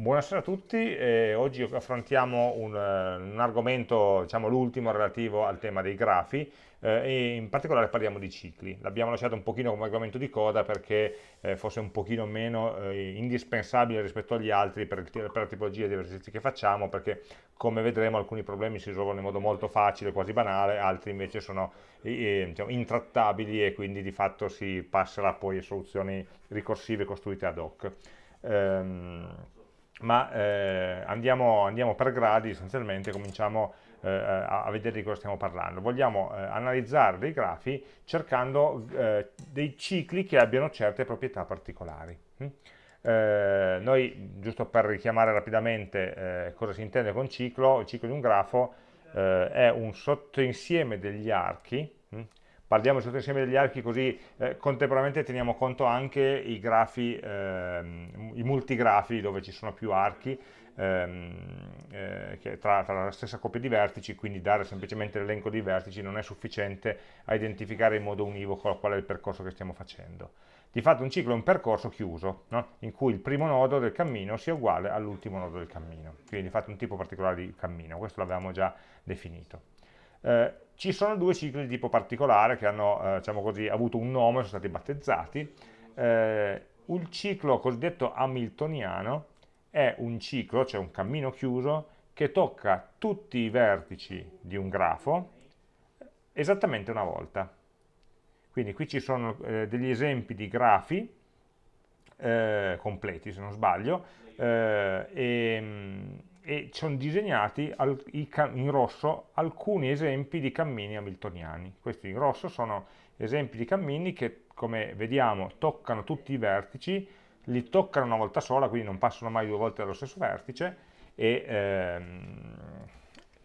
Buonasera a tutti, eh, oggi affrontiamo un, un argomento, diciamo l'ultimo relativo al tema dei grafi eh, e in particolare parliamo di cicli. L'abbiamo lasciato un pochino come argomento di coda perché eh, fosse un pochino meno eh, indispensabile rispetto agli altri per, per, la tipologia di esercizi che facciamo perché come vedremo alcuni problemi si risolvono in modo molto facile, quasi banale, altri invece sono diciamo, intrattabili e quindi di fatto si passerà poi a soluzioni ricorsive costruite ad hoc. Um, ma eh, andiamo, andiamo, per gradi essenzialmente, cominciamo eh, a, a, vedere di cosa stiamo parlando. Vogliamo eh, analizzare dei grafi cercando eh, dei cicli che abbiano certe proprietà particolari. Mm? Eh, noi, giusto per richiamare rapidamente eh, cosa si intende con ciclo, il ciclo di un grafo è un sottoinsieme degli archi? Parliamo di sottoinsieme degli archi così eh, contemporaneamente teniamo conto anche i grafi, ehm, i multigrafi dove ci sono più archi ehm, eh, tra, tra, la stessa coppia di vertici, quindi dare semplicemente l'elenco di vertici non è sufficiente a identificare in modo univoco qual è il percorso che stiamo facendo. Di fatto un ciclo è un percorso chiuso, no? in cui il primo nodo del cammino sia uguale all'ultimo nodo del cammino, quindi di fatto un tipo particolare di cammino, questo l'avevamo già definito. Eh, ci sono due cicli di tipo particolare che hanno eh, diciamo così, avuto un nome, sono stati battezzati. Eh, il ciclo cosiddetto hamiltoniano è un ciclo, cioè un cammino chiuso, che tocca tutti i vertici di un grafo esattamente una volta. Quindi qui ci sono eh, degli esempi di grafi eh, completi, se non sbaglio, eh, e, e sono disegnati in rosso alcuni esempi di cammini hamiltoniani. Questi in rosso sono esempi di cammini che, come vediamo, toccano tutti i vertici, li toccano una volta sola, quindi non passano mai due volte dallo stesso vertice, e, ehm,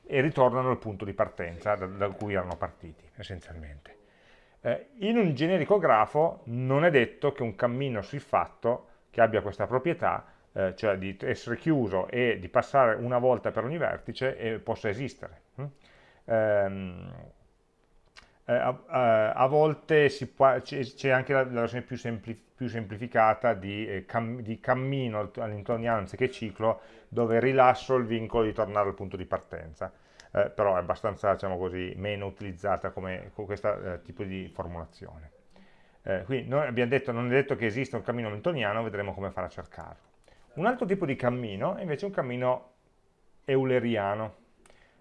e ritornano al punto di partenza da, da cui erano partiti, essenzialmente. Eh, in un generico grafo non è detto che un cammino siffatto, che abbia questa proprietà, eh, cioè di essere chiuso e di passare una volta per ogni vertice e possa esistere. Mm? Ehm, eh, a, a, volte c'è anche la, la versione più, sempli, più semplificata di, eh, cam, di cammino all'intorno anziché ciclo, dove rilascio il vincolo di tornare al punto di partenza. Eh, però è abbastanza, diciamo così, meno utilizzata come, come questo eh, tipo di formulazione. Eh, quindi noi abbiamo detto, non è detto che esista un cammino hamiltoniano, vedremo come fare a cercarlo. Un altro tipo di cammino è invece un cammino euleriano.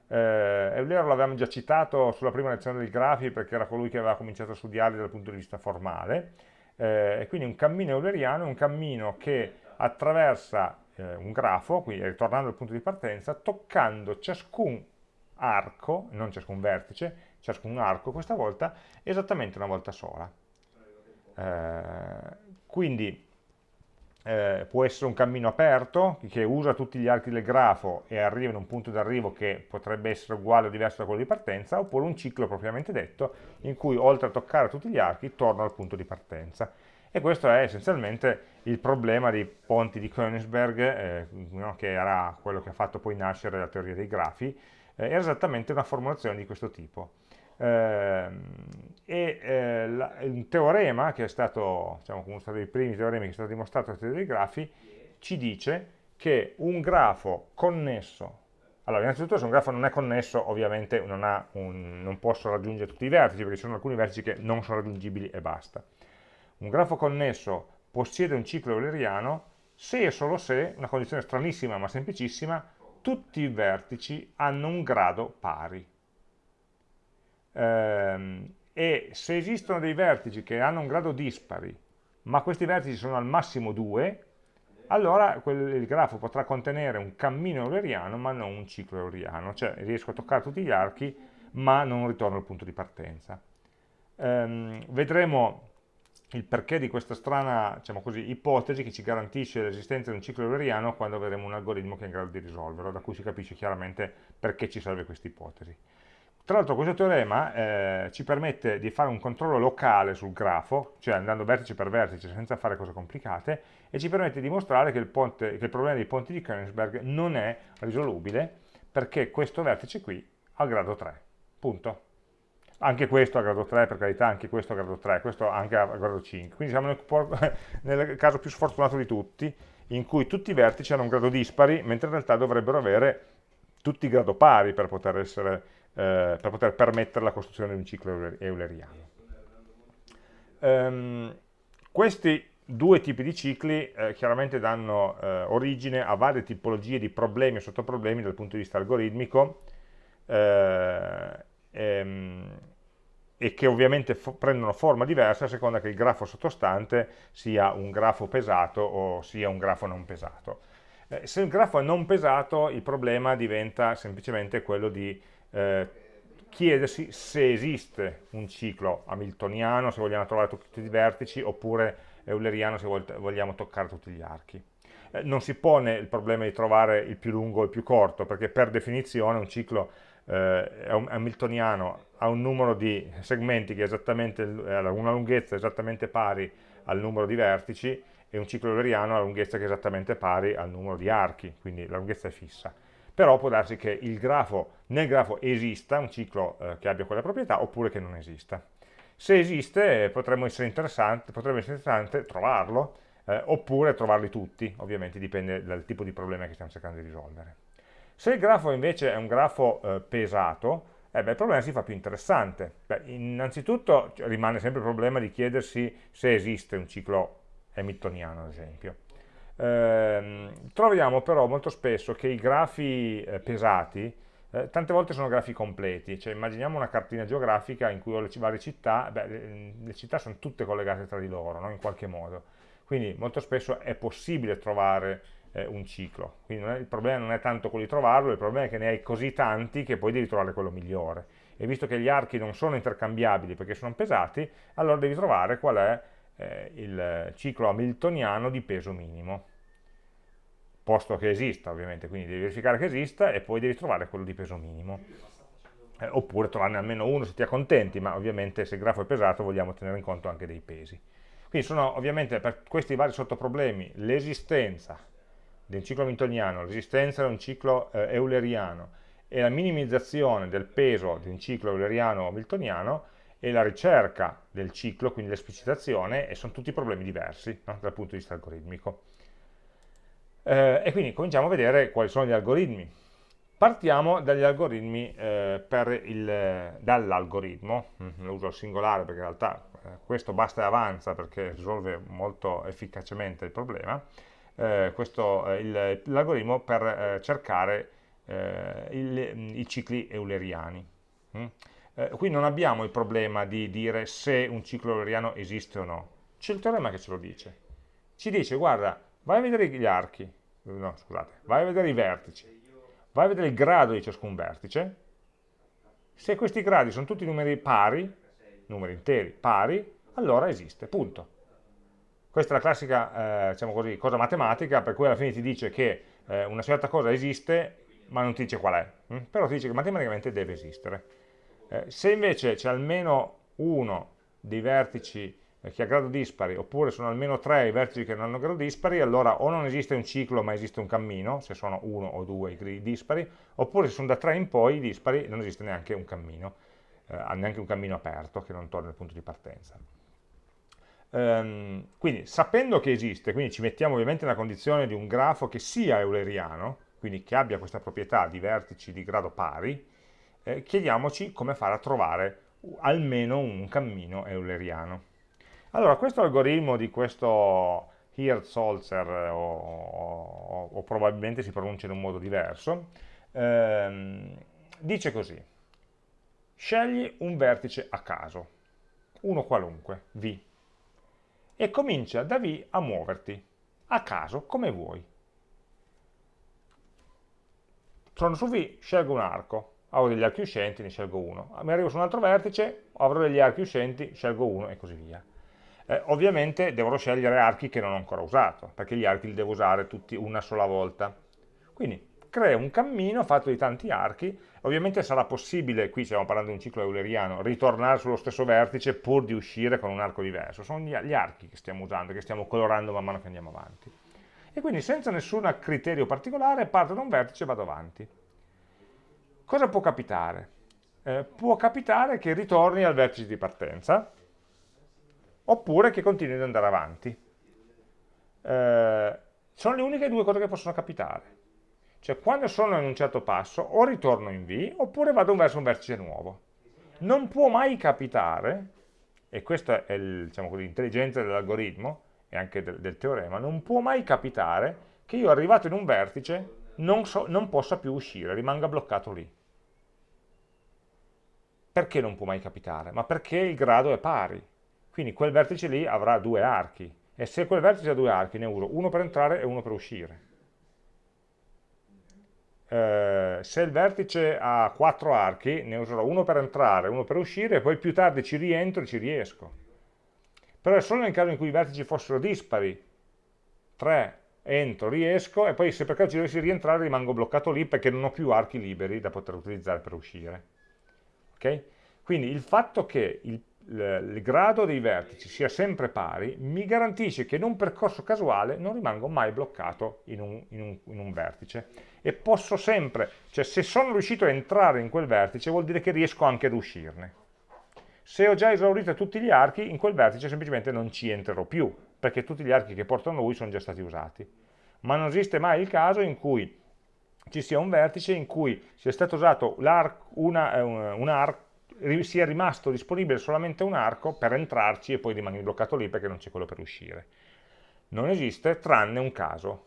Eh, Eulero l'avevamo già citato sulla prima lezione dei grafi perché era colui che aveva cominciato a studiarli dal punto di vista formale. Eh, e quindi un cammino euleriano è un cammino che attraversa eh, un grafo, quindi ritornando al punto di partenza, toccando ciascun arco, non ciascun vertice, ciascun arco questa volta, esattamente una volta sola. Eh, quindi eh, può essere un cammino aperto che usa tutti gli archi del grafo e arriva in un punto d'arrivo che potrebbe essere uguale o diverso da quello di partenza, oppure un ciclo propriamente detto in cui oltre a toccare tutti gli archi torna al punto di partenza. E questo è essenzialmente il problema dei ponti di Königsberg, eh, no, che era quello che ha fatto poi nascere la teoria dei grafi, eh, era esattamente una formulazione di questo tipo e eh, la, un teorema che è stato, diciamo, uno dei primi teoremi che è stato dimostrato nella teoria dei grafi, ci dice che un grafo connesso, allora innanzitutto se un grafo non è connesso ovviamente non, un, non posso raggiungere tutti i vertici perché ci sono alcuni vertici che non sono raggiungibili e basta. Un grafo connesso possiede un ciclo euleriano se e solo se, una condizione stranissima ma semplicissima, tutti i vertici hanno un grado pari ehm, e se esistono dei vertici che hanno un grado dispari, ma questi vertici sono al massimo 2, allora quel, il grafo potrà contenere un cammino euleriano ma non un ciclo euleriano, cioè riesco a toccare tutti gli archi ma non ritorno al punto di partenza. Ehm, vedremo il perché di questa strana diciamo così, ipotesi che ci garantisce l'esistenza di un ciclo euleriano quando avremo un algoritmo che è in grado di risolverlo, da cui si capisce chiaramente perché ci serve questa ipotesi. Tra l'altro questo teorema eh, ci permette di fare un controllo locale sul grafo, cioè andando vertice per vertice senza fare cose complicate, e ci permette di dimostrare che il, ponte, che il problema dei ponti di Königsberg non è risolubile perché questo vertice qui ha grado 3, punto. Anche questo a grado 3, per carità, anche questo a grado 3, questo anche a grado 5. Quindi siamo nel, nel caso più sfortunato di tutti, in cui tutti i vertici hanno un grado dispari, mentre in realtà dovrebbero avere tutti grado pari per poter, essere, eh, per poter permettere la costruzione di un ciclo euleriano. Um, questi due tipi di cicli eh, chiaramente danno eh, origine a varie tipologie di problemi e sottoproblemi dal punto di vista algoritmico eh, ehm, e che ovviamente fo prendono forma diversa a seconda che il grafo sottostante sia un grafo pesato o sia un grafo non pesato. Eh, se il grafo è non pesato il problema diventa semplicemente quello di eh, chiedersi se esiste un ciclo hamiltoniano, se vogliamo trovare tutti i vertici, oppure euleriano se vogliamo toccare tutti gli archi. Eh, non si pone il problema di trovare il più lungo o il più corto, perché per definizione un ciclo eh, hamiltoniano ha un numero di segmenti che è esattamente, una lunghezza esattamente pari al numero di vertici, e un ciclo euleriano ha una lunghezza che è esattamente pari al numero di archi, quindi la lunghezza è fissa. Però può darsi che grafo, nel grafo esista un ciclo eh, che abbia quella proprietà oppure che non esista. Se esiste potrebbe essere interessante, potrebbe essere interessante trovarlo, eh, oppure trovarli tutti, ovviamente dipende dal tipo di problema che stiamo cercando di risolvere. Se il grafo invece è un grafo eh, pesato, eh beh, il problema si fa più interessante. Beh, innanzitutto rimane sempre il problema di chiedersi se esiste un ciclo hamiltoniano, ad esempio. Eh, troviamo però molto spesso che i grafi eh, pesati eh, tante volte sono grafi completi, cioè immaginiamo una cartina geografica in cui ho le varie città, beh, le, le, città sono tutte collegate tra di loro, no? in qualche modo, quindi molto spesso è possibile trovare eh, un ciclo, quindi è, il problema non è tanto quello di trovarlo, il problema è che ne hai così tanti che poi devi trovare quello migliore, e visto che gli archi non sono intercambiabili perché sono pesati, allora devi trovare qual è eh, il ciclo hamiltoniano di peso minimo posto che esista ovviamente, quindi devi verificare che esista e poi devi trovare quello di peso minimo. Eh, oppure trovarne almeno uno se ti accontenti, ma ovviamente se il grafo è pesato vogliamo tenere in conto anche dei pesi. Quindi sono ovviamente per questi vari sottoproblemi l'esistenza un ciclo hamiltoniano, l'esistenza di un ciclo eh, euleriano e la minimizzazione del peso di un ciclo euleriano o hamiltoniano e la ricerca del ciclo, quindi l'esplicitazione, e sono tutti problemi diversi no? dal punto di vista algoritmico. Eh, e quindi cominciamo a vedere quali sono gli algoritmi. Partiamo dagli algoritmi eh, dall'algoritmo, mm, lo uso al singolare perché in realtà eh, questo basta e avanza perché risolve molto efficacemente il problema, eh, eh, l'algoritmo per eh, cercare il, i cicli euleriani. Mm. Qui non abbiamo il problema di dire se un ciclo euleriano esiste o no, c'è il teorema che ce lo dice. Ci dice, guarda, vai a vedere gli archi, no scusate, vai a vedere i vertici, vai a vedere il grado di ciascun vertice, se questi gradi sono tutti numeri pari, numeri interi, pari, allora esiste, punto. Questa è la classica, eh, diciamo così, cosa matematica, per cui alla fine ti dice che eh, una certa cosa esiste, ma non ti dice qual è, hm? però ti dice che matematicamente deve esistere. Eh, se invece c'è almeno uno dei vertici eh, che ha grado dispari, oppure sono almeno tre i vertici che non hanno grado dispari, allora o non esiste un ciclo ma esiste un cammino, se sono uno o due i dispari, oppure se sono da tre in poi i dispari non esiste neanche un cammino, eh, neanche un cammino aperto che non torna al punto di partenza. Ehm, quindi sapendo che esiste, quindi ci mettiamo ovviamente nella condizione di un grafo che sia euleriano, quindi che abbia questa proprietà di vertici di grado pari, eh, chiediamoci come fare a trovare almeno un cammino euleriano. Allora, questo algoritmo di questo Hirtz-Holzer, o, o, o, probabilmente si pronuncia in un modo diverso, ehm, dice così, scegli un vertice a caso, uno qualunque, V, e comincia da V a muoverti, a caso, come vuoi. Sono su V, scelgo un arco, avrò degli archi uscenti, ne scelgo uno. Mi arrivo su un altro vertice, avrò degli archi uscenti, scelgo uno e così via eh, ovviamente dovrò scegliere archi che non ho ancora usato, perché gli archi li devo usare tutti una sola volta. Quindi creo un cammino fatto di tanti archi, ovviamente sarà possibile, qui stiamo parlando di un ciclo euleriano, ritornare sullo stesso vertice pur di uscire con un arco diverso, sono gli, archi che stiamo usando, che stiamo colorando man mano che andiamo avanti. E quindi senza nessun criterio particolare parto da un vertice e vado avanti. Cosa può capitare? Eh, può capitare che ritorni al vertice di partenza, oppure che continui ad andare avanti. Eh, Sono le uniche due cose che possono capitare. Cioè quando sono in un certo passo o ritorno in V oppure vado verso un vertice nuovo. Non può mai capitare, e questa è diciamo l'intelligenza diciamo dell'algoritmo e anche del, del, teorema, non può mai capitare che io arrivato in un vertice non, so, non possa più uscire, rimanga bloccato lì. Perché non può mai capitare? Ma perché il grado è pari. Quindi quel vertice lì avrà due archi. E se quel vertice ha due archi, ne uso uno per entrare e uno per uscire. Eh, se il vertice ha quattro archi, ne userò uno per entrare, uno per uscire, e poi più tardi ci rientro e ci riesco. Però è solo nel caso in cui i vertici fossero dispari, 3, entro, riesco, e poi se per caso ci dovessi rientrare rimango bloccato lì perché non ho più archi liberi da poter utilizzare per uscire. Okay? Quindi il fatto che il, il, il, grado dei vertici sia sempre pari mi garantisce che in un percorso casuale non rimango mai bloccato in un, in un, in un vertice e posso sempre, cioè se sono riuscito a entrare in quel vertice vuol dire che riesco anche ad uscirne. Se ho già esaurito tutti gli archi, in quel vertice semplicemente non ci entrerò più, perché tutti gli archi che portano lui sono già stati usati. Ma non esiste mai il caso in cui ci sia un vertice in cui sia stato usato una, un, un arco sia rimasto disponibile solamente un arco per entrarci e poi rimani bloccato lì perché non c'è quello per uscire. Non esiste tranne un caso,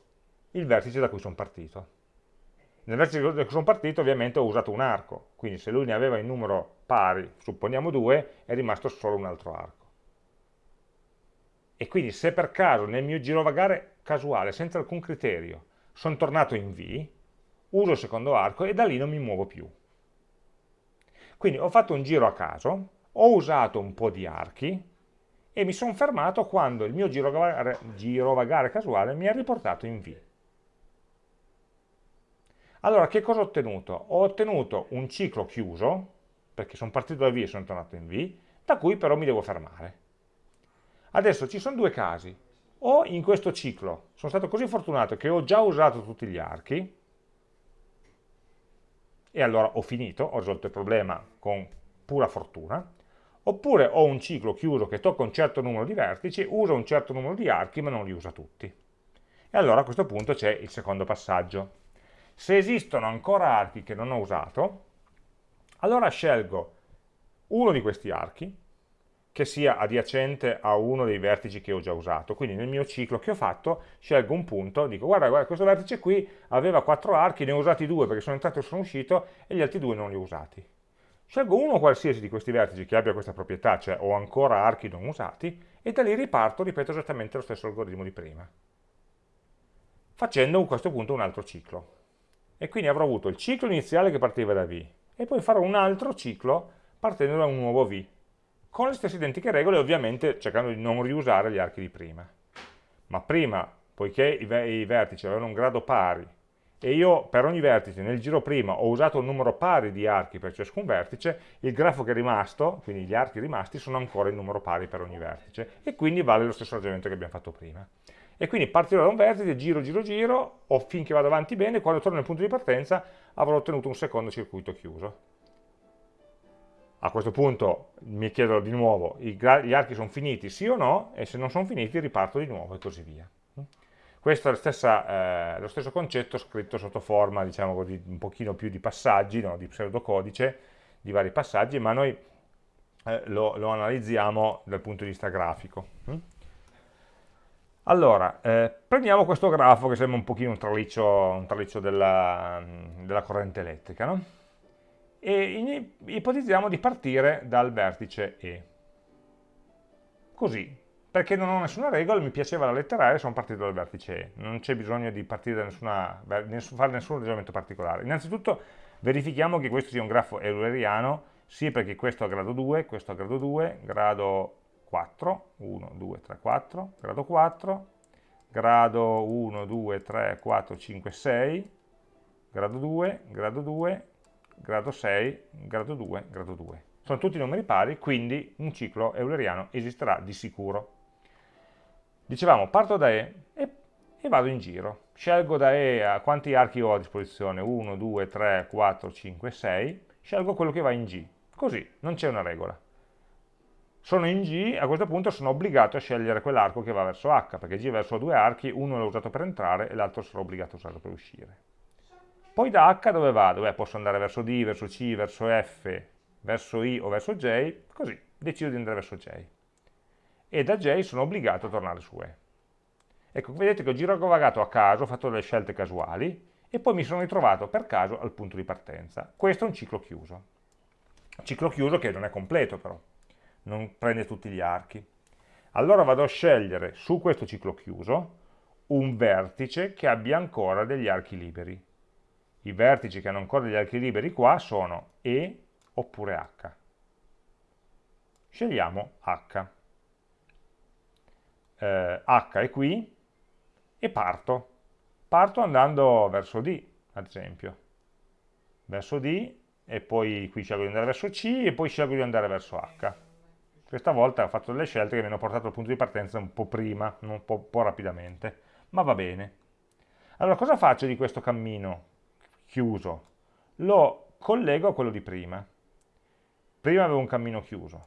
il vertice da cui sono partito. Nel vertice da cui sono partito ovviamente ho usato un arco, quindi se lui ne aveva in numero pari, supponiamo due, è rimasto solo un altro arco. E quindi se per caso nel mio girovagare casuale, senza alcun criterio, sono tornato in V, uso il secondo arco e da lì non mi muovo più. Quindi ho fatto un giro a caso, ho usato un po' di archi e mi sono fermato quando il mio girovagare, girovagare casuale mi ha riportato in V. Allora, che cosa ho ottenuto? Ho ottenuto un ciclo chiuso, perché sono partito da V e sono tornato in V, da cui però mi devo fermare. Adesso ci sono due casi. O in questo ciclo sono stato così fortunato che ho già usato tutti gli archi, e allora ho finito, ho risolto il problema con pura fortuna, oppure ho un ciclo chiuso che tocca un certo numero di vertici, usa un certo numero di archi ma non li usa tutti. E allora a questo punto c'è il secondo passaggio. Se esistono ancora archi che non ho usato, allora scelgo uno di questi archi, che sia adiacente a uno dei vertici che ho già usato. Quindi nel mio ciclo che ho fatto scelgo un punto, dico guarda, guarda questo vertice qui aveva quattro archi, ne ho usati due perché sono entrato e sono uscito e gli altri due non li ho usati. Scelgo uno qualsiasi di questi vertici che abbia questa proprietà, cioè ho ancora archi non usati, e da lì riparto, ripeto esattamente lo stesso algoritmo di prima, facendo a questo punto un altro ciclo. E quindi avrò avuto il ciclo iniziale che partiva da V, e poi farò un altro ciclo partendo da un nuovo V, con le stesse identiche regole, ovviamente cercando di non riusare gli archi di prima. Ma prima, poiché i, i vertici avevano un grado pari, e io per ogni vertice nel giro prima ho usato un numero pari di archi per ciascun vertice, il grafo che è rimasto, quindi gli archi rimasti, sono ancora in numero pari per ogni vertice, e quindi vale lo stesso ragionamento che abbiamo fatto prima. E quindi partirò da un vertice, giro, giro, giro, o finché vado avanti bene, quando torno nel punto di partenza avrò ottenuto un secondo circuito chiuso a questo punto mi chiedo di nuovo, gli archi sono finiti sì o no, e se non sono finiti riparto di nuovo e così via. Questo è stessa, eh, lo stesso concetto scritto sotto forma, diciamo così, un pochino più di passaggi, no? di pseudocodice, di vari passaggi, ma noi eh, lo, lo, analizziamo dal punto di vista grafico. Allora, eh, prendiamo questo grafo che sembra un pochino un traliccio, un traliccio della, della corrente elettrica, no? E ipotizziamo di partire dal vertice E. Così, perché non ho nessuna regola, mi piaceva la lettera E, sono partito dal vertice E. Non c'è bisogno di partire da nessuna, fare nessun ragionamento particolare. Innanzitutto verifichiamo che questo sia un grafo euleriano, sì perché questo ha grado 2, questo ha grado 2, grado 4, 1, 2, 3, 4, grado 4, grado 1, 2, 3, 4, 5, 6, grado 2, grado 2, grado 6, grado 2, grado 2. Sono tutti numeri pari, quindi un ciclo euleriano esisterà di sicuro. Dicevamo, parto da E e, e vado in giro. Scelgo da E a quanti archi ho a disposizione, 1, 2, 3, 4, 5, 6, scelgo quello che va in G. Così, non c'è una regola. sono in G, a questo punto sono obbligato a scegliere quell'arco che va verso H, perché G verso due archi, uno l'ho usato per entrare e l'altro sarò obbligato a usarlo per uscire. Poi da H dove vado? Beh, posso andare verso D, verso C, verso F, verso I o verso J, così, decido di andare verso J. E da J sono obbligato a tornare su E. Ecco, vedete che ho girovagato a caso, ho fatto delle scelte casuali, e poi mi sono ritrovato per caso al punto di partenza. Questo è un ciclo chiuso. Ciclo chiuso che non è completo però non prende tutti gli archi. Allora vado a scegliere su questo ciclo chiuso un vertice che abbia ancora degli archi liberi. I vertici che hanno ancora degli archi liberi qua sono E oppure H. Scegliamo H. Eh, H è qui e parto. Parto andando verso D, ad esempio. Verso D e poi qui scelgo di andare verso C e poi scelgo di andare verso H. Questa volta ho fatto delle scelte che mi hanno portato al punto di partenza un po' prima, un po', un po rapidamente, ma va bene. Allora cosa faccio di questo cammino chiuso? Lo collego a quello di prima. Prima avevo un cammino chiuso,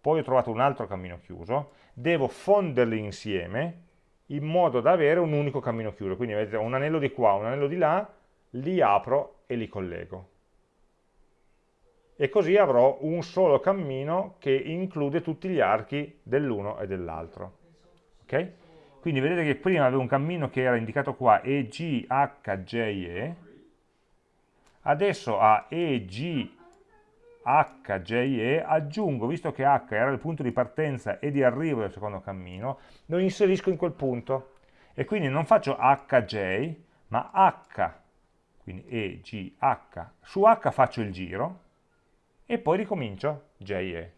poi ho trovato un altro cammino chiuso, devo fonderli insieme in modo da avere un unico cammino chiuso. Quindi vedete un anello di qua, un anello di là, li apro e li collego e così avrò un solo cammino che include tutti gli archi dell'uno e dell'altro. Okay? Quindi vedete che prima avevo un cammino che era indicato qua EG, H, J, E, adesso a EG, H, J, E aggiungo, visto che H era il punto di partenza e di arrivo del secondo cammino, lo inserisco in quel punto. E quindi non faccio HJ, ma H, quindi EG, H, su H faccio il giro, e poi ricomincio JE.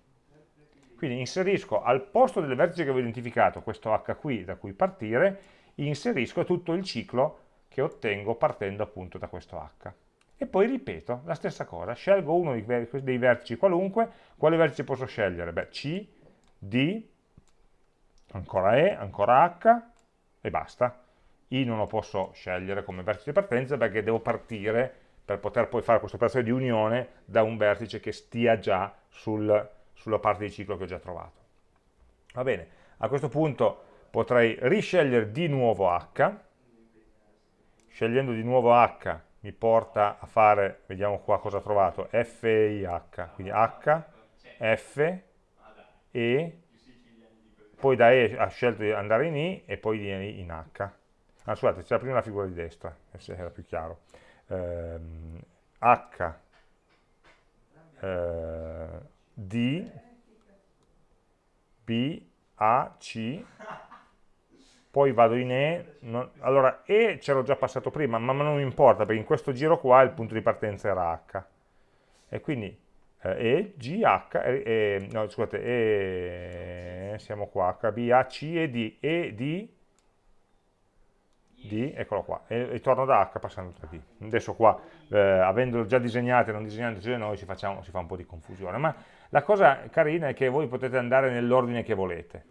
Quindi inserisco al posto del vertice che avevo identificato, questo H qui da cui partire, inserisco tutto il ciclo che ottengo partendo appunto da questo H. E poi ripeto la stessa cosa, scelgo uno dei vertici qualunque, quale vertice posso scegliere? Beh, C, D, ancora E, ancora H e basta. I non lo posso scegliere come vertice di partenza perché devo partire per poter poi fare questa operazione di unione da un vertice che stia già sul, sulla parte di ciclo che ho già trovato. Va bene, a questo punto potrei riscegliere di nuovo H, scegliendo di nuovo H mi porta a fare, vediamo qua cosa ho trovato, F e I H, quindi H, F, E, poi da E ha scelto di andare in I e poi di in H. Ah, scusate, c'era prima la figura di destra, se era più chiaro ehm, H eh, D B A C poi vado in E, non, allora E c'ero già passato prima, ma non mi importa perché in questo giro qua il punto di partenza era H e quindi eh, E, G, H, e, e, no scusate, E, siamo qua, H, B, A, C e D, E, D, D, eccolo qua, e, e torno da H passando da D. Adesso qua, eh, avendolo già disegnato e non disegnandoci da noi, si, facciamo, si fa un po' di confusione, ma la cosa carina è che voi potete andare nell'ordine che volete.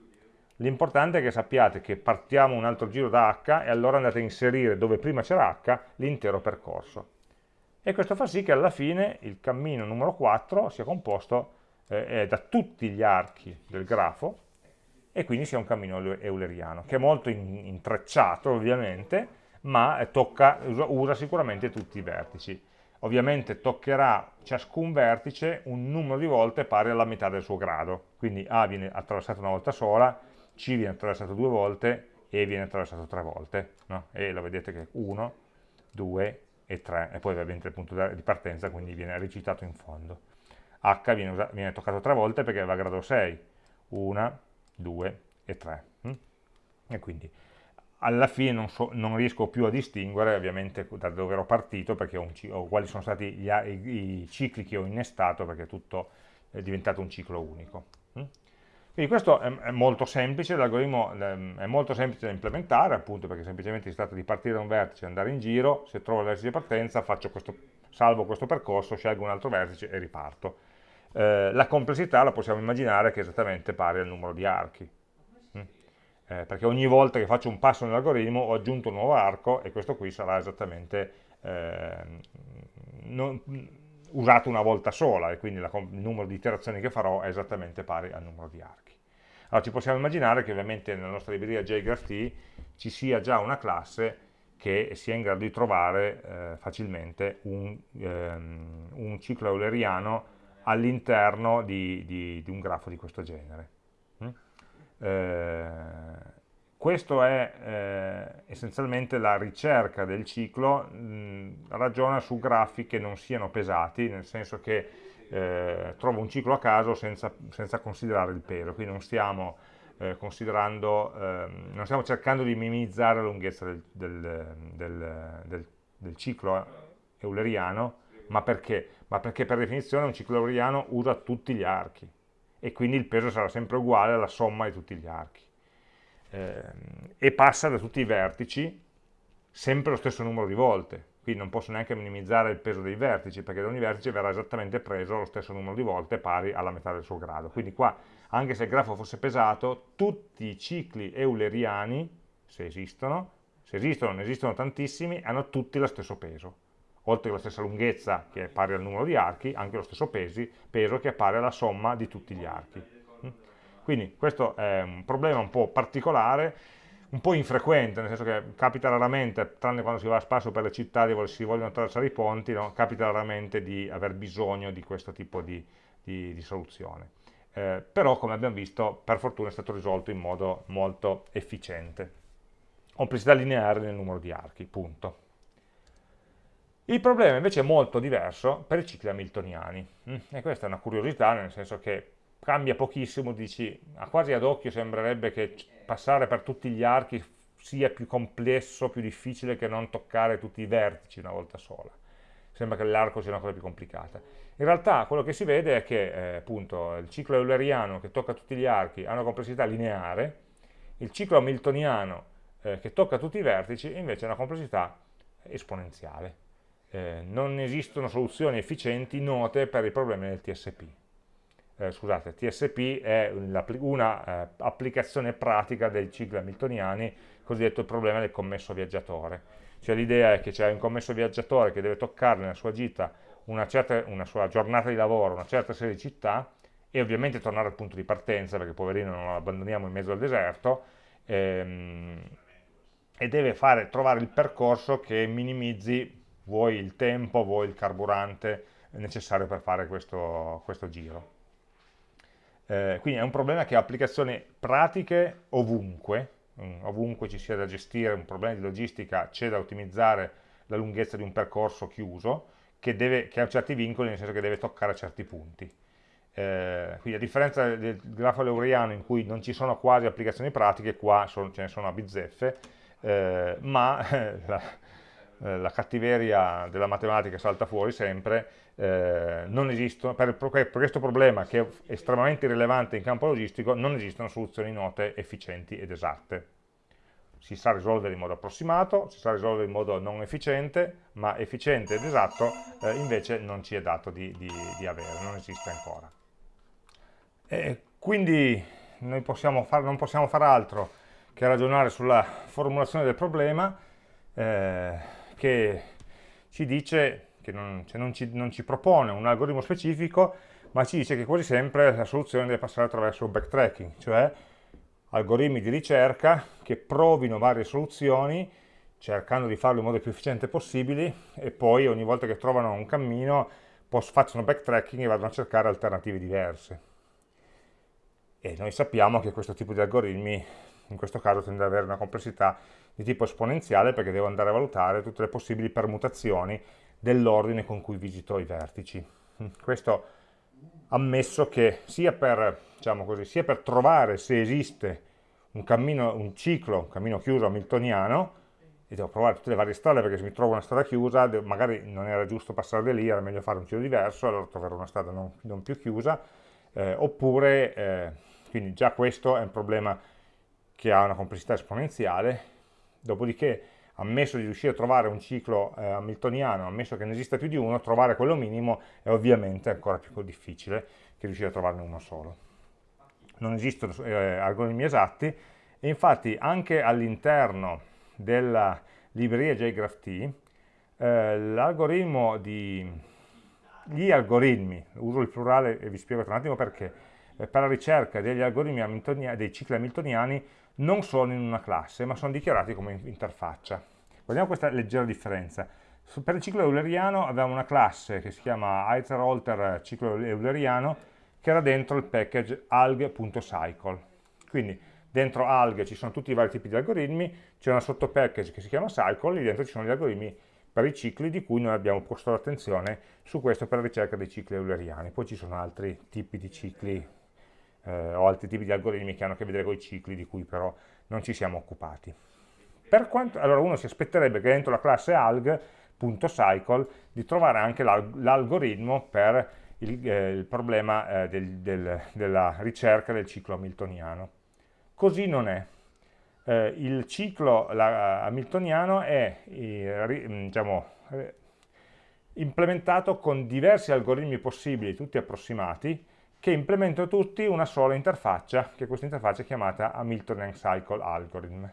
L'importante è che sappiate che partiamo un altro giro da H e allora andate a inserire dove prima c'era H l'intero percorso. E questo fa sì che alla fine il cammino numero 4 sia composto eh, da tutti gli archi del grafo e quindi sia un cammino euleriano, che è molto intrecciato ovviamente, ma tocca, usa, usa sicuramente tutti i vertici. Ovviamente toccherà ciascun vertice un numero di volte pari alla metà del suo grado, quindi A viene attraversato una volta sola, C viene attraversato due volte, E viene attraversato tre volte, no? e lo vedete che 1, 2 e 3, e poi ovviamente il punto di partenza, quindi viene recitato in fondo. H viene, viene toccato tre volte perché va a grado 6, 1, 2 e 3. Hm? E quindi alla fine non, so, non, riesco più a distinguere ovviamente da dove ero partito perché ho, ho quali sono stati gli, i, i, cicli che ho innestato perché tutto è diventato un ciclo unico. Quindi questo è, è molto semplice, l'algoritmo ehm, è molto semplice da implementare appunto perché semplicemente si tratta di partire da un vertice, andare in giro, se trovo il vertice di partenza questo, salvo questo percorso, scelgo un altro vertice e riparto eh, la complessità la possiamo immaginare che è esattamente pari al numero di archi. Mm? Eh, perché ogni volta che faccio un passo nell'algoritmo ho aggiunto un nuovo arco e questo qui sarà esattamente, eh, non, usato una volta sola e quindi la, il numero di iterazioni che farò è esattamente pari al numero di archi. Allora ci possiamo immaginare che ovviamente nella nostra libreria JGraphT ci sia già una classe che sia in grado di trovare eh, facilmente un, ehm, un, ciclo euleriano all'interno di, di, di, un grafo di questo genere. Mm? Eh, questo è eh, essenzialmente la ricerca del ciclo, mh, ragiona su grafi che non siano pesati, nel senso che eh, trovo un ciclo a caso senza, senza considerare il peso, quindi non stiamo eh, ehm, non stiamo cercando di minimizzare la lunghezza del, del, del, del ciclo euleriano, ma perché? ma perché per definizione un ciclo euleriano usa tutti gli archi e quindi il peso sarà sempre uguale alla somma di tutti gli archi eh, e passa da tutti i vertici sempre lo stesso numero di volte. Quindi non posso neanche minimizzare il peso dei vertici perché da ogni vertice verrà esattamente preso lo stesso numero di volte pari alla metà del suo grado. Quindi qua anche se il grafo fosse pesato tutti i cicli euleriani se esistono se esistono, ne esistono tantissimi, hanno tutti lo stesso peso. Oltre alla stessa lunghezza che è pari al numero di archi, anche lo stesso pesi, peso che è pari alla somma di tutti gli archi. Quindi questo è un problema un po' particolare, un po' infrequente, nel senso che capita raramente, tranne quando si va a spasso per le città e si vogliono attraversare i ponti, no? capita raramente di aver bisogno di questo tipo di, di, di soluzione. Eh, però, come abbiamo visto, per fortuna è stato risolto in modo molto efficiente. Complessità lineare nel numero di archi, punto. Il problema invece è molto diverso per i cicli hamiltoniani, mm, e questa è una curiosità, nel senso che cambia pochissimo, dici, a quasi ad occhio sembrerebbe che passare per tutti gli archi sia più complesso, più difficile che non toccare tutti i vertici una volta sola. Sembra che l'arco sia una cosa più complicata. In realtà quello che si vede è che eh, appunto, il ciclo euleriano che tocca tutti gli archi ha una complessità lineare, il ciclo hamiltoniano eh, che tocca tutti i vertici invece ha una complessità esponenziale eh, non esistono soluzioni efficienti note per i problemi del TSP. Eh, scusate, TSP è un'applicazione una, eh, pratica dei cicli hamiltoniani, cosiddetto il problema del commesso viaggiatore. Cioè l'idea è che c'è un commesso viaggiatore che deve toccare nella sua gita una, certa, una sua giornata di lavoro, una certa serie di città, e ovviamente tornare al punto di partenza, perché poverino non lo abbandoniamo in mezzo al deserto, ehm, e deve fare, trovare il percorso che minimizzi vuoi il tempo, vuoi il carburante necessario per fare questo, questo giro. Eh, quindi è un problema che ha applicazioni pratiche ovunque, mm, ovunque ci sia da gestire un problema di logistica, c'è da ottimizzare la lunghezza di un percorso chiuso, che, deve, che ha certi vincoli, nel senso che deve toccare certi punti. Eh, quindi a differenza del grafo leuriano in cui non ci sono quasi applicazioni pratiche, qua sono, ce ne sono a bizzeffe, eh, ma la, la cattiveria della matematica salta fuori sempre, eh, non esistono, per, per, questo problema che è estremamente rilevante in campo logistico, non esistono soluzioni note efficienti ed esatte. Si sa risolvere in modo approssimato, si sa risolvere in modo non efficiente, ma efficiente ed esatto eh, invece non ci è dato di, di, di avere, non esiste ancora. E quindi noi possiamo far, non possiamo fare altro che ragionare sulla formulazione del problema, eh, che ci dice, che non, cioè non, ci, non ci propone un algoritmo specifico, ma ci dice che quasi sempre la soluzione deve passare attraverso backtracking, cioè algoritmi di ricerca che provino varie soluzioni cercando di farlo in modo più efficiente possibile e poi ogni volta che trovano un cammino facciano backtracking e vadano a cercare alternative diverse. E noi sappiamo che questo tipo di algoritmi in questo caso tende ad avere una complessità di tipo esponenziale perché devo andare a valutare tutte le possibili permutazioni dell'ordine con cui visito i vertici. Questo ammesso che sia per, diciamo così, sia per trovare se esiste un, cammino, un ciclo, un cammino chiuso hamiltoniano, e devo provare tutte le varie strade perché se mi trovo una strada chiusa magari non era giusto passare da lì, era meglio fare un giro diverso, allora troverò una strada non, non più chiusa, eh, oppure, eh, quindi già questo è un problema che ha una complessità esponenziale, dopodiché ammesso di riuscire a trovare un ciclo eh, hamiltoniano, ammesso che ne esista più di uno, trovare quello minimo è ovviamente ancora più difficile che riuscire a trovarne uno solo. Non esistono eh, algoritmi esatti e infatti anche all'interno della libreria JGraphT eh, l'algoritmo di gli algoritmi, uso il plurale e vi spiego tra un attimo perché, eh, per la ricerca degli algoritmi dei cicli hamiltoniani non sono in una classe, ma sono dichiarati come interfaccia. Guardiamo questa leggera differenza. Per il ciclo euleriano avevamo una classe che si chiama iteralter ciclo euleriano che era dentro il package alg.cycle. Quindi dentro alg ci sono tutti i vari tipi di algoritmi, c'è una sottopackage che si chiama cycle, lì dentro ci sono gli algoritmi per i cicli di cui noi abbiamo posto l'attenzione su questo per la ricerca dei cicli euleriani. Poi ci sono altri tipi di cicli eh, o altri tipi di algoritmi che hanno a che vedere con i cicli di cui però non ci siamo occupati. Quanto, allora uno si aspetterebbe che dentro la classe alg.cycle di trovare anche l'algoritmo per il, eh, il problema eh, del, del, della ricerca del ciclo hamiltoniano. Così non è eh, il ciclo la, hamiltoniano è eh, diciamo, eh, implementato con diversi algoritmi possibili, tutti approssimati, che implementano tutti una sola interfaccia, che questa interfaccia è chiamata Hamiltonian Cycle Algorithm.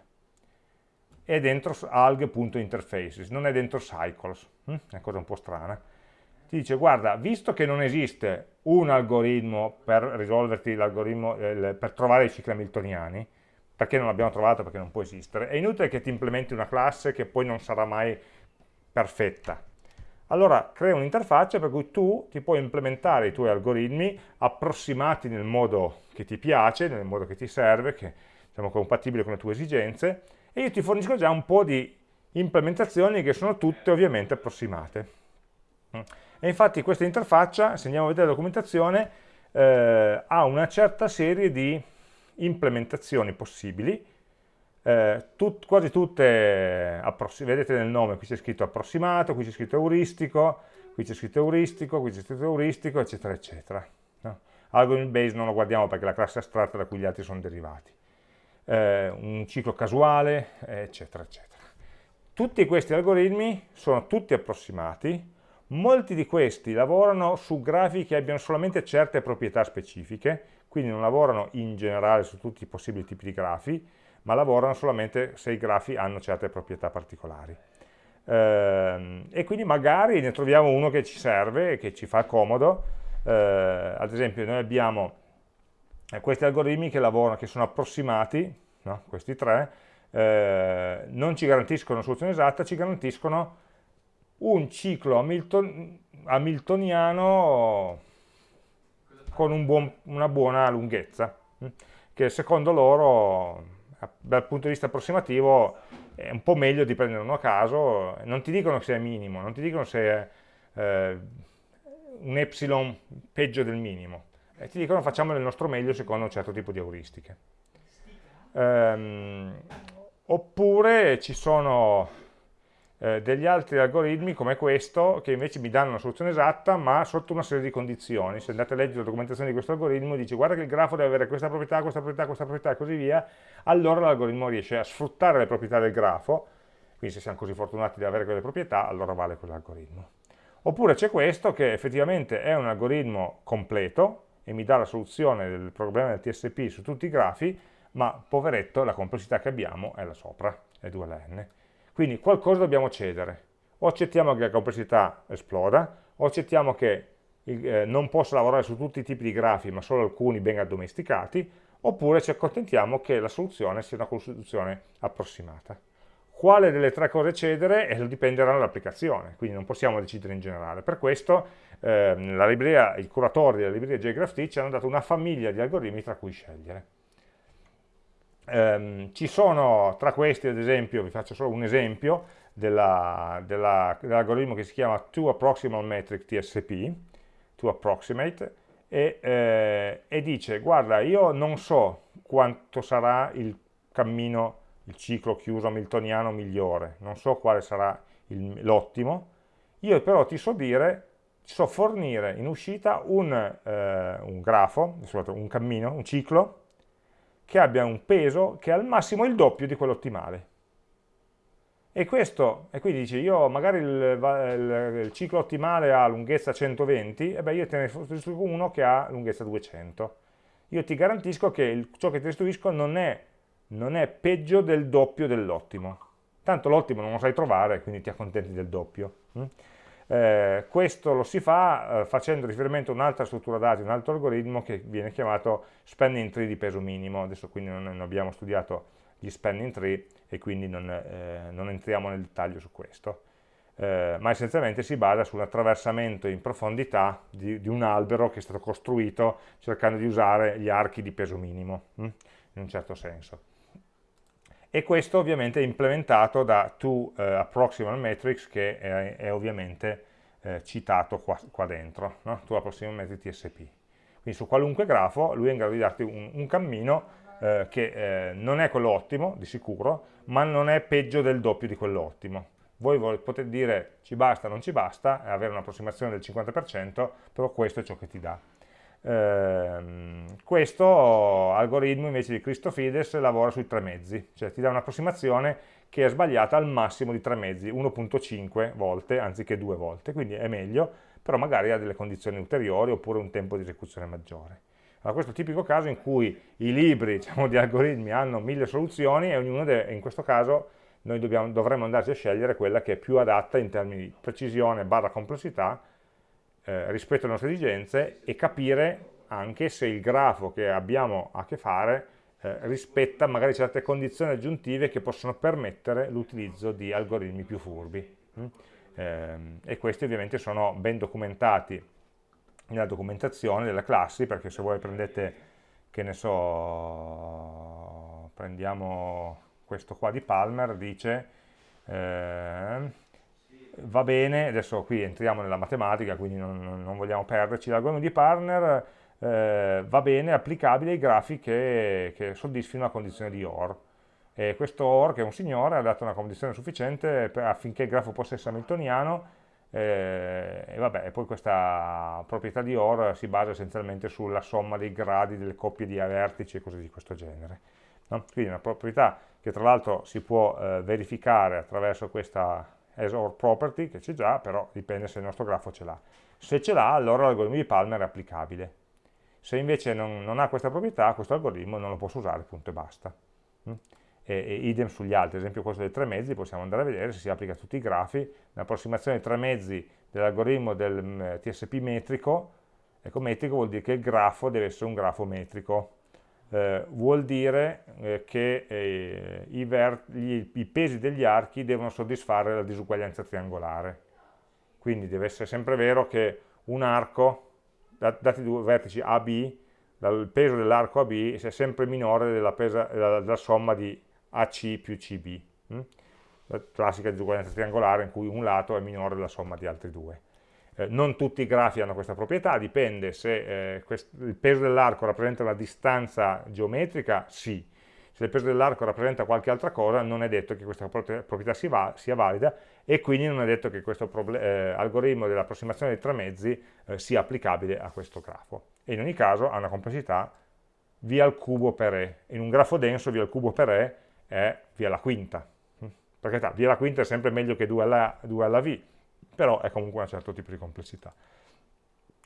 È dentro alg.interfaces, non è dentro cycles, hm? è una cosa un po' strana. Ti dice, guarda, visto che non esiste un algoritmo per risolverti l'algoritmo, eh, per trovare i cicli hamiltoniani, perché non l'abbiamo trovato, perché non può esistere, è inutile che ti implementi una classe che poi non sarà mai perfetta. Allora crea un'interfaccia per cui tu ti puoi implementare i tuoi algoritmi approssimati nel modo che ti piace, nel modo che ti serve, che diciamo compatibile con le tue esigenze, e io ti fornisco già un po' di implementazioni che sono tutte ovviamente approssimate. E infatti questa interfaccia, se andiamo a vedere la documentazione, eh, ha una certa serie di implementazioni possibili, eh, tut, quasi tutte, vedete nel nome, qui c'è scritto approssimato, qui c'è scritto euristico, qui c'è scritto euristico, qui c'è scritto euristico, eccetera, eccetera. No? Algorithm base non lo guardiamo perché è la classe astratta da cui gli altri sono derivati. Eh, un ciclo casuale, eccetera, eccetera. Tutti questi algoritmi sono tutti approssimati, molti di questi lavorano su grafi che abbiano solamente certe proprietà specifiche, quindi non lavorano in generale su tutti i possibili tipi di grafi, ma lavorano solamente se i grafi hanno certe proprietà particolari. Eh, e quindi magari ne troviamo uno che ci serve che ci fa comodo, eh, ad esempio noi abbiamo eh, questi algoritmi che lavorano, che sono approssimati, no? questi tre, eh, non ci garantiscono una soluzione esatta, ci garantiscono un ciclo Hamilton, hamiltoniano con un buon, una buona lunghezza, hm, che secondo loro, dal punto di vista approssimativo, è un po' meglio di prendere uno a caso, non ti dicono se è minimo, non ti dicono se è eh, un epsilon peggio del minimo, e ti dicono facciamo il nostro meglio secondo un certo tipo di euristiche. Ehm, oppure ci sono eh, degli altri algoritmi come questo che invece mi danno una soluzione esatta ma sotto una serie di condizioni. Se andate a leggere la documentazione di questo algoritmo dice guarda che il grafo deve avere questa proprietà, questa proprietà, questa proprietà e così via allora l'algoritmo riesce a sfruttare le proprietà del grafo. Quindi se siamo così fortunati di avere quelle proprietà allora vale quell'algoritmo. Oppure c'è questo che effettivamente è un algoritmo completo e mi dà la soluzione del problema del TSP su tutti i grafi ma poveretto la complessità che abbiamo è là sopra, è 2 alla n quindi qualcosa dobbiamo cedere. O accettiamo che la complessità esploda, o accettiamo che eh, non possa lavorare su tutti i tipi di grafi, ma solo alcuni ben addomesticati, oppure ci accontentiamo che la soluzione sia una soluzione approssimata. Quale delle tre cose cedere eh, dipenderà dall'applicazione, quindi non possiamo decidere in generale. Per questo eh, libreria, i curatori della libreria JGraphT ci hanno dato una famiglia di algoritmi tra cui scegliere. Um, ci sono tra questi, ad esempio, vi faccio solo un esempio dell'algoritmo dell che si chiama To Approximal Metric TSP, To Approximate, e, eh, e, dice, guarda, io non so quanto sarà il cammino, il ciclo chiuso hamiltoniano migliore, non so quale sarà l'ottimo, io però ti so dire, ti so fornire in uscita un, eh, un grafo, un cammino, un ciclo, che abbia un peso che è al massimo il doppio di quello ottimale. E questo, e quindi dici, io magari il, il, ciclo ottimale ha lunghezza 120, e beh io te ne restituisco uno che ha lunghezza 200. Io ti garantisco che il, ciò che ti restituisco non è, non è peggio del doppio dell'ottimo. Tanto l'ottimo non lo sai trovare, quindi ti accontenti del doppio. Mm? Eh, questo lo si fa eh, facendo riferimento a un'altra struttura dati, un altro algoritmo che viene chiamato spanning tree di peso minimo, adesso quindi non, non abbiamo studiato gli spanning tree e quindi non, eh, non entriamo nel dettaglio su questo, eh, ma essenzialmente si basa sull'attraversamento in profondità di, di, un albero che è stato costruito cercando di usare gli archi di peso minimo, hm? in un certo senso. E questo ovviamente è implementato da To eh, Approximal Metrics che è, è ovviamente eh, citato qua, qua dentro, no? To Approximal Metrics TSP. Quindi su qualunque grafo lui è in grado di darti un, un cammino eh, che eh, non è quello ottimo, di sicuro, ma non è peggio del doppio di quello ottimo. Voi potete dire ci basta, non ci basta, avere un'approssimazione del 50%, però questo è ciò che ti dà. Eh, questo algoritmo invece di Christofides lavora sui tre mezzi, cioè ti dà un'approssimazione che è sbagliata al massimo di tre mezzi, 1.5 volte anziché due volte, quindi è meglio, però magari ha delle condizioni ulteriori oppure un tempo di esecuzione maggiore. Allora, questo è il tipico caso in cui i libri diciamo, di algoritmi hanno mille soluzioni e ognuno deve, in questo caso noi dobbiamo, dovremmo andarci a scegliere quella che è più adatta in termini di precisione barra complessità eh, rispetto alle nostre esigenze e capire anche se il grafo che abbiamo a che fare eh, rispetta magari certe condizioni aggiuntive che possono permettere l'utilizzo di algoritmi più furbi. Mm? Eh, e questi ovviamente sono ben documentati nella documentazione delle classi, perché se voi prendete, che ne so, prendiamo questo qua di Palmer, dice eh, va bene, adesso qui entriamo nella matematica, quindi non, non vogliamo perderci, l'algoritmo di Partner eh, va bene, applicabile ai grafi che, che soddisfino la condizione di OR. E questo OR, che è un signore, ha dato una condizione sufficiente per, affinché il grafo possa essere hamiltoniano, eh, e vabbè, poi questa proprietà di OR si basa essenzialmente sulla somma dei gradi delle coppie di vertici e cose di questo genere. No? Quindi una proprietà che tra l'altro si può eh, verificare attraverso questa as or property che c'è già, però dipende se il nostro grafo ce l'ha. Se ce l'ha, allora l'algoritmo di Palmer è applicabile. Se invece non, non, ha questa proprietà, questo algoritmo non lo posso usare, punto e basta. Mm? E, e idem sugli altri, ad esempio questo dei tre mezzi, possiamo andare a vedere se si applica a tutti i grafi, l'approssimazione dei tre mezzi dell'algoritmo del mm, TSP metrico, ecco metrico vuol dire che il grafo deve essere un grafo metrico, eh, vuol dire eh, che eh, i, gli, i, pesi degli archi devono soddisfare la disuguaglianza triangolare. Quindi deve essere sempre vero che un arco, dati due vertici AB, il peso dell'arco AB è sempre minore della, pesa, della, della, somma di AC più CB. Hm? La classica disuguaglianza triangolare in cui un lato è minore della somma di altri due. Eh, non tutti i grafi hanno questa proprietà, dipende se eh, il peso dell'arco rappresenta la distanza geometrica, sì. Se il peso dell'arco rappresenta qualche altra cosa, non è detto che questa proprietà sia valida e quindi non è detto che questo eh, algoritmo dell'approssimazione dei tre mezzi eh, sia applicabile a questo grafo. E in ogni caso ha una complessità via al cubo per e. In un grafo denso via al cubo per e è via la quinta. Perché via la quinta è sempre meglio che 2 alla, 2 alla v, però è comunque un certo tipo di complessità.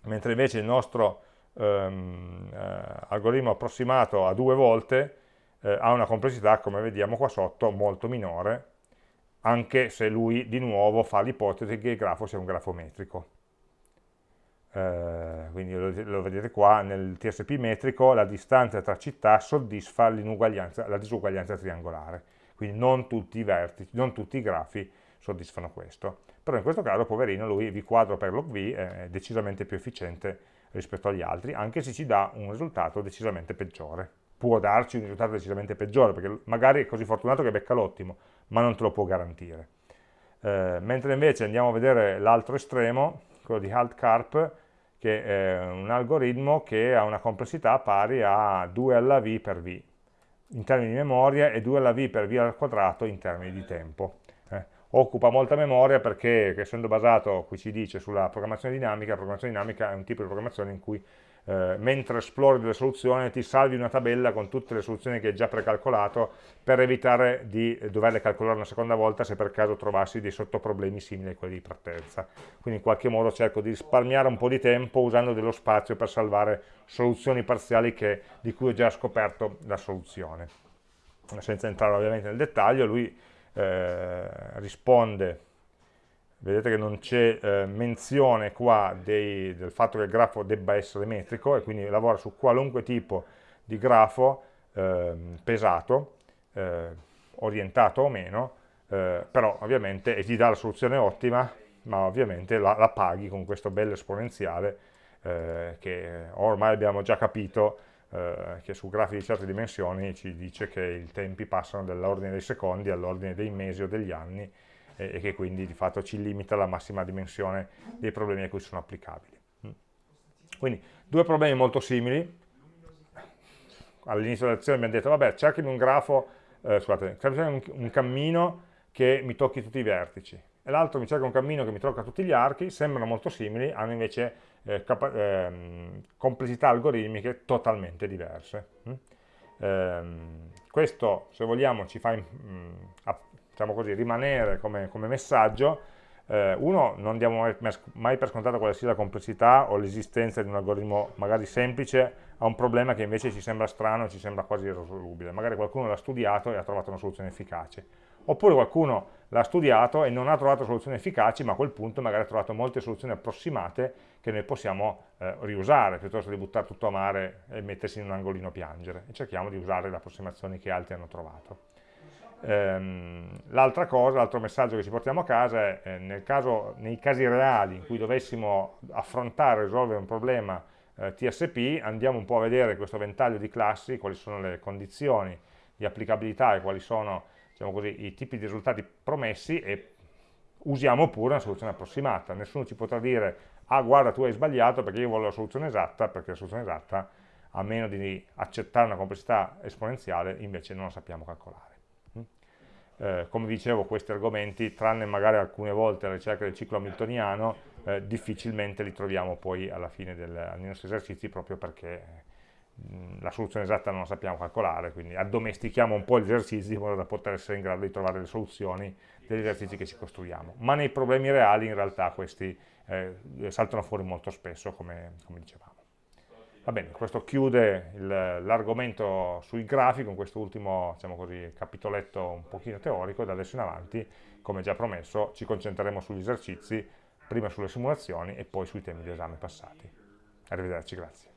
Mentre invece il nostro ehm, eh, algoritmo approssimato a due volte eh, ha una complessità, come vediamo qua sotto, molto minore, anche se lui di nuovo fa l'ipotesi che il grafo sia un grafo metrico. Eh, quindi lo, lo, vedete qua, nel TSP metrico la distanza tra città soddisfa la disuguaglianza triangolare, quindi non tutti i vertici, non tutti i grafi soddisfano questo però in questo caso poverino lui v quadro per log v è decisamente più efficiente rispetto agli altri, anche se ci dà un risultato decisamente peggiore. Può darci un risultato decisamente peggiore, perché magari è così fortunato che becca l'ottimo, ma non te lo può garantire. Eh, mentre invece andiamo a vedere l'altro estremo, quello di HaltCarp, che è un algoritmo che ha una complessità pari a 2 alla v per v in termini di memoria e 2 alla v per v al quadrato in termini di tempo occupa molta memoria perché essendo basato, qui ci dice, sulla programmazione dinamica, la programmazione dinamica è un tipo di programmazione in cui eh, mentre esplori delle soluzioni ti salvi una tabella con tutte le soluzioni che hai già precalcolato per evitare di doverle calcolare una seconda volta se per caso trovassi dei sottoproblemi simili a quelli di partenza. Quindi in qualche modo cerco di risparmiare un po' di tempo usando dello spazio per salvare soluzioni parziali che, di cui ho già scoperto la soluzione. Senza entrare ovviamente nel dettaglio, lui eh, risponde vedete che non c'è eh, menzione qua dei, del fatto che il grafo debba essere metrico e quindi lavora su qualunque tipo di grafo eh, pesato, orientato o meno, eh, però ovviamente e ti dà la soluzione ottima, ma ovviamente la, la paghi con questo bello esponenziale eh, che ormai abbiamo già capito eh, che su grafi di certe dimensioni ci dice che i tempi passano dall'ordine dei secondi all'ordine dei mesi o degli anni e, e, che quindi di fatto ci limita la massima dimensione dei problemi a cui sono applicabili. Mm. Quindi due problemi molto simili, all'inizio della lezione abbiamo detto vabbè cerchimi un grafo, eh, scusate, cerchimi un cammino che mi tocchi tutti i vertici e l'altro mi cerca un cammino che mi tocca tutti gli archi, sembrano molto simili, hanno invece eh, ehm, complessità algoritmiche totalmente diverse. Mm? Ehm, questo, se vogliamo, ci fa mm, a, diciamo così, rimanere come, come messaggio. Eh, uno, non diamo mai, mai, per scontato quale sia la complessità o l'esistenza di un algoritmo magari semplice a un problema che invece ci sembra strano, ci sembra quasi irrisolubile. Magari qualcuno l'ha studiato e ha trovato una soluzione efficace oppure qualcuno l'ha studiato e non ha trovato soluzioni efficaci, ma a quel punto magari ha trovato molte soluzioni approssimate che noi possiamo eh, riusare, piuttosto di buttare tutto a mare e mettersi in un angolino a piangere, e cerchiamo di usare le approssimazioni che altri hanno trovato. Ehm, L'altra cosa, l'altro messaggio che ci portiamo a casa è eh, caso, nei casi reali in cui dovessimo affrontare e risolvere un problema eh, TSP, andiamo un po' a vedere questo ventaglio di classi, quali sono le condizioni di applicabilità e quali sono diciamo così, i tipi di risultati promessi e usiamo pure una soluzione approssimata. Nessuno ci potrà dire, ah guarda tu hai sbagliato perché io voglio la soluzione esatta, perché la soluzione esatta, a meno di accettare una complessità esponenziale, invece non la sappiamo calcolare. Mm? Eh, come dicevo, questi argomenti, tranne magari alcune volte la ricerca del ciclo hamiltoniano, eh, difficilmente li troviamo poi alla fine del, nei nostri esercizi proprio perché la soluzione esatta non la sappiamo calcolare, quindi addomestichiamo un po' gli esercizi in modo da poter essere in grado di trovare le soluzioni degli esercizi che ci costruiamo. Ma nei problemi reali in realtà questi eh, saltano fuori molto spesso, come, come dicevamo. Va bene, questo chiude l'argomento sui grafi con questo ultimo diciamo così, capitoletto un pochino teorico, da adesso in avanti, come già promesso, ci concentreremo sugli esercizi, prima sulle simulazioni e poi sui temi di esame passati. Arrivederci, grazie.